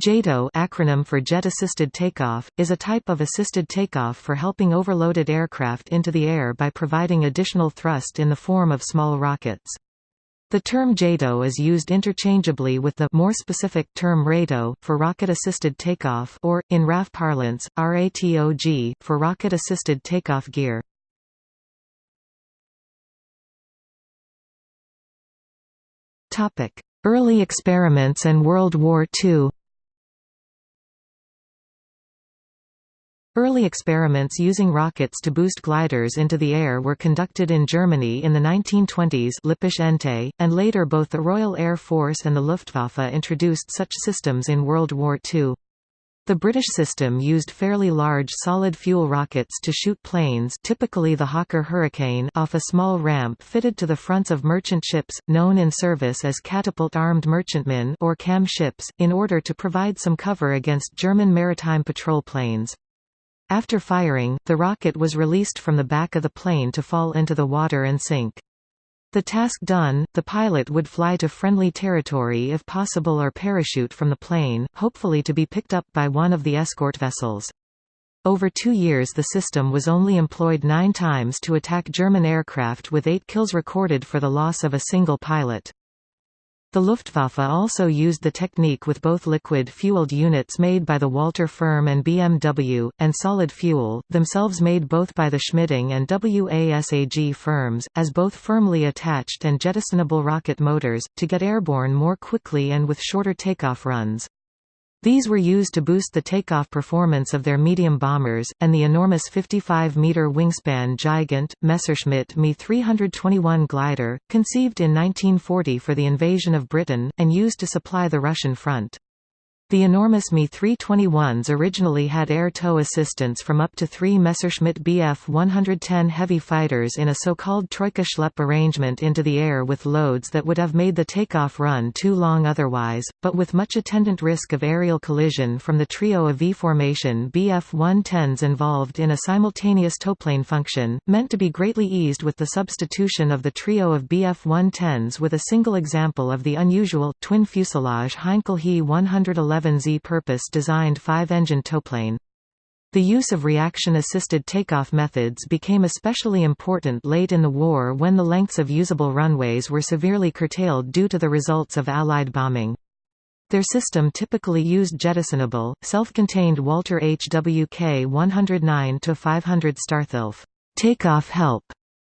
JATO acronym for Jet Assisted Takeoff, is a type of assisted takeoff for helping overloaded aircraft into the air by providing additional thrust in the form of small rockets. The term JATO is used interchangeably with the more specific term RATO for rocket-assisted takeoff or, in RAF parlance, RATOG, for rocket-assisted takeoff gear. Early experiments and World War II Early experiments using rockets to boost gliders into the air were conducted in Germany in the 1920s Lippisch and later both the Royal Air Force and the Luftwaffe introduced such systems in World War II. The British system used fairly large solid-fuel rockets to shoot planes typically the Hawker Hurricane off a small ramp fitted to the fronts of merchant ships, known in service as catapult-armed merchantmen or CAM ships, in order to provide some cover against German maritime patrol planes. After firing, the rocket was released from the back of the plane to fall into the water and sink. The task done, the pilot would fly to friendly territory if possible or parachute from the plane, hopefully to be picked up by one of the escort vessels. Over two years the system was only employed nine times to attack German aircraft with eight kills recorded for the loss of a single pilot. The Luftwaffe also used the technique with both liquid-fueled units made by the Walter firm and BMW, and solid fuel, themselves made both by the Schmidding and WASAG firms, as both firmly attached and jettisonable rocket motors, to get airborne more quickly and with shorter takeoff runs. These were used to boost the takeoff performance of their medium bombers, and the enormous 55-metre wingspan Gigant, Messerschmitt Me 321 glider, conceived in 1940 for the invasion of Britain, and used to supply the Russian front. The enormous Me-321s originally had air tow assistance from up to three Messerschmitt Bf-110 heavy fighters in a so-called Troika Schlepp arrangement into the air with loads that would have made the takeoff run too long otherwise, but with much attendant risk of aerial collision from the trio of V-formation Bf-110s involved in a simultaneous towplane function, meant to be greatly eased with the substitution of the trio of Bf-110s with a single example of the unusual, twin fuselage Heinkel He 111 11Z purpose-designed five-engine towplane. The use of reaction-assisted takeoff methods became especially important late in the war when the lengths of usable runways were severely curtailed due to the results of Allied bombing. Their system typically used jettisonable, self-contained Walter HWK 109-500 Starthilf takeoff help,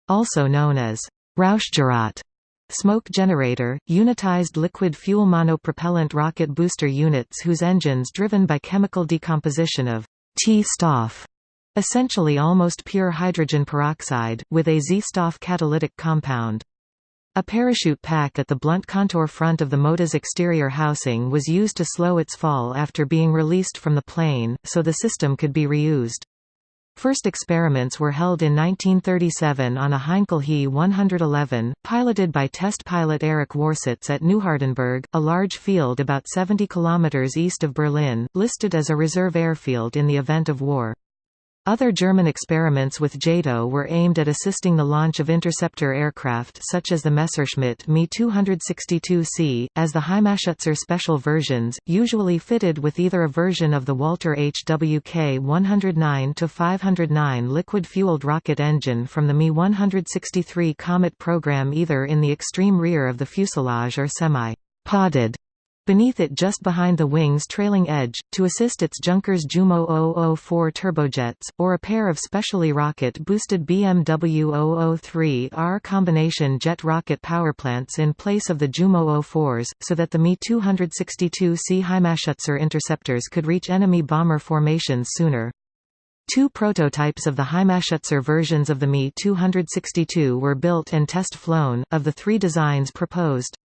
also known as Rauchgerät Smoke generator, unitized liquid fuel monopropellant rocket booster units whose engines driven by chemical decomposition of T-stoff, essentially almost pure hydrogen peroxide, with a Z-stoff catalytic compound. A parachute pack at the blunt contour front of the MOTA's exterior housing was used to slow its fall after being released from the plane, so the system could be reused. First experiments were held in 1937 on a Heinkel He 111, piloted by test pilot Erich Warsitz at Neuhardenberg, a large field about 70 km east of Berlin, listed as a reserve airfield in the event of war. Other German experiments with JATO were aimed at assisting the launch of interceptor aircraft such as the Messerschmitt Me 262C, as the Heimatschützer special versions, usually fitted with either a version of the Walter HWK 109-509 liquid-fueled rocket engine from the Me 163 Komet program either in the extreme rear of the fuselage or semi-podded beneath it just behind the wing's trailing edge, to assist its Junkers Jumo 004 turbojets, or a pair of specially rocket-boosted BMW 003R combination jet rocket powerplants in place of the Jumo 04s, so that the Me-262C Heimatschützer interceptors could reach enemy bomber formations sooner. Two prototypes of the Heimatschützer versions of the Me-262 were built and test-flown, of the three designs proposed.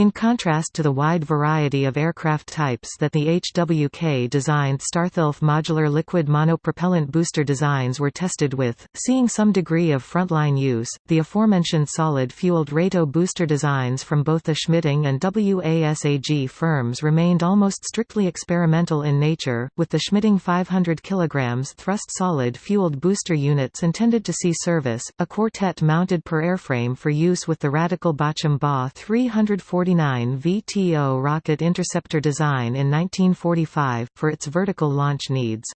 In contrast to the wide variety of aircraft types that the HWK-designed Starthilf modular liquid monopropellant booster designs were tested with, seeing some degree of frontline use, the aforementioned solid-fueled RATO booster designs from both the Schmidding and WASAG firms remained almost strictly experimental in nature, with the Schmidding 500 kg thrust solid-fueled booster units intended to see service, a quartet mounted per airframe for use with the Radical Bachem Ba 340 1949 VTO rocket interceptor design in 1945, for its vertical launch needs.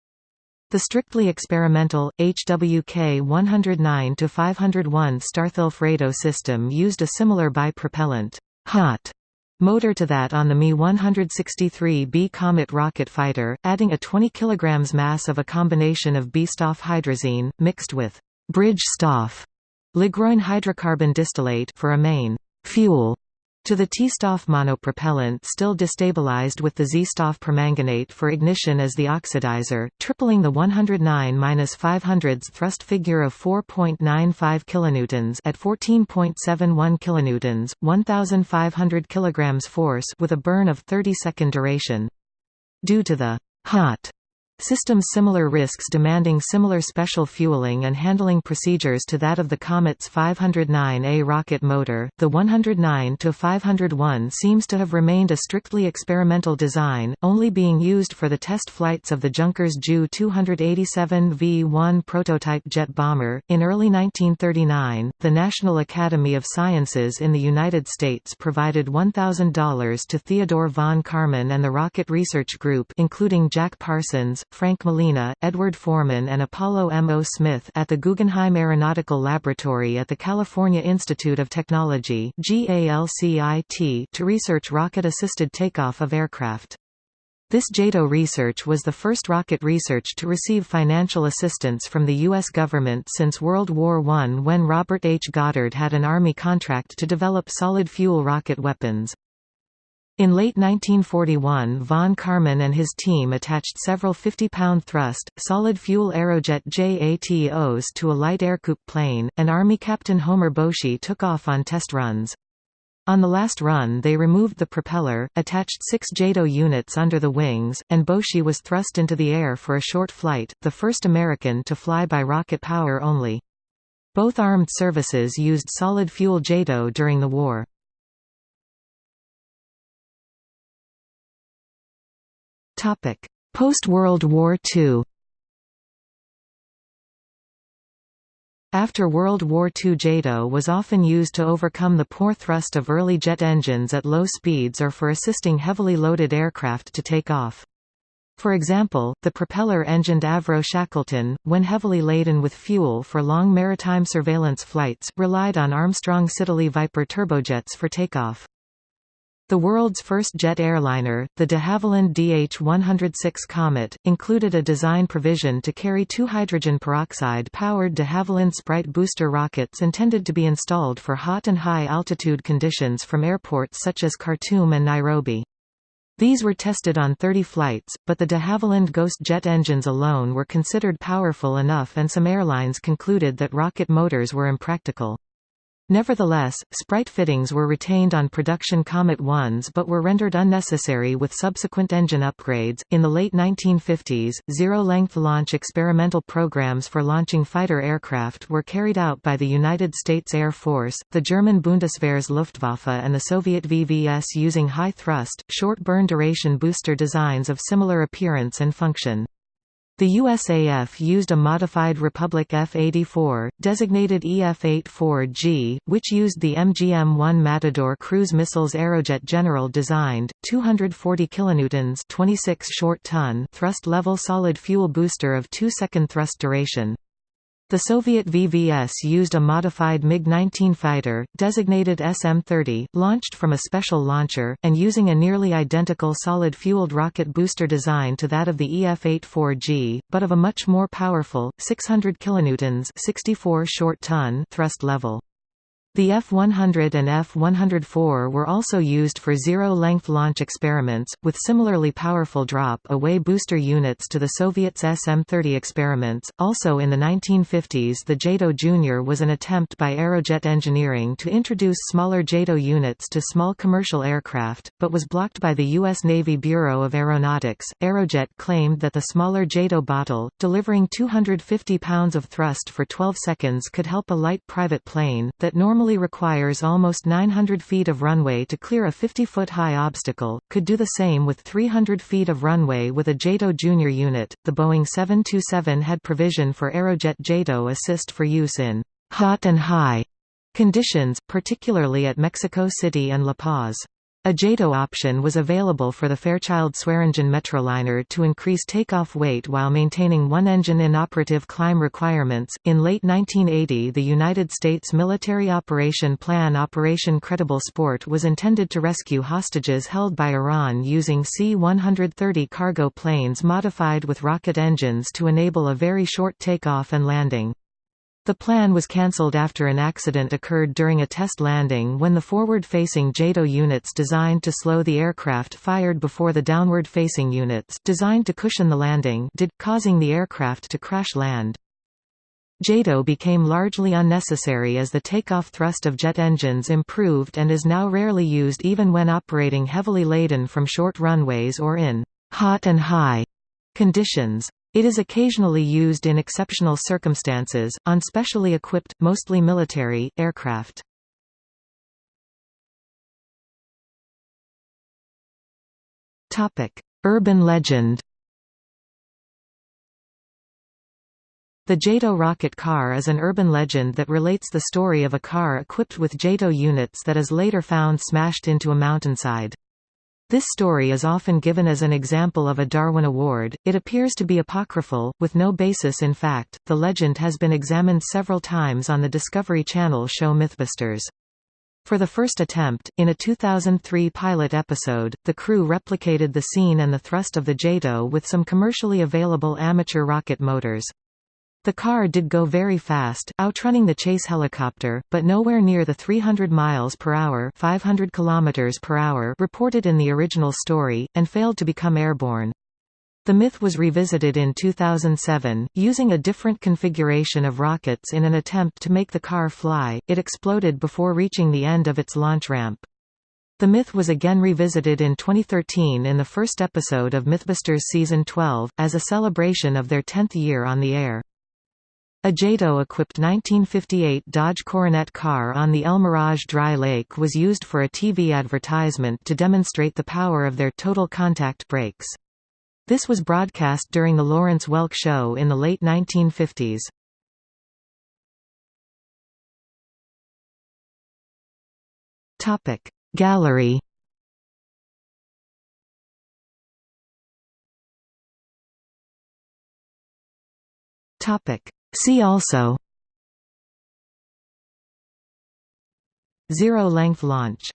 The strictly experimental, HWK 109-501 Starthilf system used a similar bipropellant hot motor to that on the Me-163B Komet rocket fighter, adding a 20 kg mass of a combination of B-Stoff hydrazine, mixed with bridge Stoff, Ligroin hydrocarbon distillate for a main fuel to the T-Stoff monopropellant still destabilized with the Z-Stoff permanganate for ignition as the oxidizer, tripling the 109-500s thrust figure of 4.95 kilonewtons at 14.71 kilonewtons, 1500 kilograms force with a burn of 30 second duration. Due to the hot Systems similar risks demanding similar special fueling and handling procedures to that of the Komet's 509A rocket motor, the 109-501 seems to have remained a strictly experimental design, only being used for the test flights of the Junkers Ju 287 V-1 prototype jet bomber. In early 1939, the National Academy of Sciences in the United States provided $1,000 to Theodore von Karman and the Rocket Research Group including Jack Parsons, Frank Molina, Edward Forman and Apollo M. O. Smith at the Guggenheim Aeronautical Laboratory at the California Institute of Technology to research rocket-assisted takeoff of aircraft. This JATO research was the first rocket research to receive financial assistance from the U.S. government since World War I when Robert H. Goddard had an Army contract to develop solid-fuel rocket weapons. In late 1941 von Karman and his team attached several 50-pound thrust, solid-fuel Aerojet JATOs to a light Ercoupe plane, and Army Captain Homer Boushey took off on test runs. On the last run they removed the propeller, attached six JATO units under the wings, and Boshi was thrust into the air for a short flight, the first American to fly by rocket power only. Both armed services used solid-fuel JATO during the war. Post-World War II After World War II JATO was often used to overcome the poor thrust of early jet engines at low speeds or for assisting heavily loaded aircraft to take off. For example, the propeller-engined Avro Shackleton, when heavily laden with fuel for long maritime surveillance flights, relied on Armstrong Siddeley Viper turbojets for takeoff. The world's first jet airliner, the de Havilland DH-106 Comet, included a design provision to carry two hydrogen peroxide-powered de Havilland Sprite booster rockets intended to be installed for hot and high-altitude conditions from airports such as Khartoum and Nairobi. These were tested on 30 flights, but the de Havilland Ghost jet engines alone were considered powerful enough and some airlines concluded that rocket motors were impractical. Nevertheless, Sprite fittings were retained on production Comet 1s but were rendered unnecessary with subsequent engine upgrades. In the late 1950s, zero length launch experimental programs for launching fighter aircraft were carried out by the United States Air Force, the German Bundeswehr's Luftwaffe, and the Soviet VVS using high thrust, short burn duration booster designs of similar appearance and function. The USAF used a modified Republic F-84, designated EF-84G, which used the MGM-1 Matador cruise missiles Aerojet General designed, 240 kilonewtons 26 short ton thrust level solid fuel booster of 2 second thrust duration. The Soviet VVS used a modified MiG-19 fighter, designated SM-30, launched from a special launcher, and using a nearly identical solid-fueled rocket booster design to that of the EF-84G, but of a much more powerful, 600 kilonewtons 64 short ton thrust level. The F-100 and F-104 were also used for zero-length launch experiments, with similarly powerful drop-away booster units to the Soviets' SM-30 experiments. Also in the 1950s the JATO Jr. was an attempt by Aerojet Engineering to introduce smaller JATO units to small commercial aircraft, but was blocked by the U.S. Navy Bureau of Aeronautics. Aerojet claimed that the smaller JATO bottle, delivering 250 pounds of thrust for 12 seconds could help a light private plane, that normally normally requires almost 900 feet of runway to clear a 50-foot high obstacle, could do the same with 300 feet of runway with a JATO Junior unit. The Boeing 727 had provision for Aerojet JATO assist for use in hot and high conditions, particularly at Mexico City and La Paz. A JATO option was available for the Fairchild-Swearingen Metroliner to increase takeoff weight while maintaining one-engine inoperative climb requirements. In late 1980, the United States military operation plan Operation Credible Sport was intended to rescue hostages held by Iran using C-130 cargo planes modified with rocket engines to enable a very short takeoff and landing. The plan was cancelled after an accident occurred during a test landing when the forward-facing JATO units designed to slow the aircraft fired before the downward-facing units designed to cushion the landing did, causing the aircraft to crash land. JATO became largely unnecessary as the takeoff thrust of jet engines improved and is now rarely used even when operating heavily laden from short runways or in hot and high conditions. It is occasionally used in exceptional circumstances, on specially equipped, mostly military, aircraft. Urban legend The JATO rocket car is an urban legend that relates the story of a car equipped with JATO units that is later found smashed into a mountainside. This story is often given as an example of a Darwin Award. It appears to be apocryphal, with no basis in fact. The legend has been examined several times on the Discovery Channel show Mythbusters. For the first attempt, in a 2003 pilot episode, the crew replicated the scene and the thrust of the JATO with some commercially available amateur rocket motors. The car did go very fast, outrunning the chase helicopter, but nowhere near the 300 miles per hour, 500 kilometers per hour reported in the original story, and failed to become airborne. The myth was revisited in 2007, using a different configuration of rockets in an attempt to make the car fly. It exploded before reaching the end of its launch ramp. The myth was again revisited in 2013 in the first episode of Mythbusters Season 12, as a celebration of their 10th year on the air. A JATO-equipped 1958 Dodge Coronet car on the El Mirage Dry Lake was used for a TV advertisement to demonstrate the power of their total contact brakes. This was broadcast during the Lawrence Welk Show in the late 1950s. Gallery Topic See also. Zero-length launch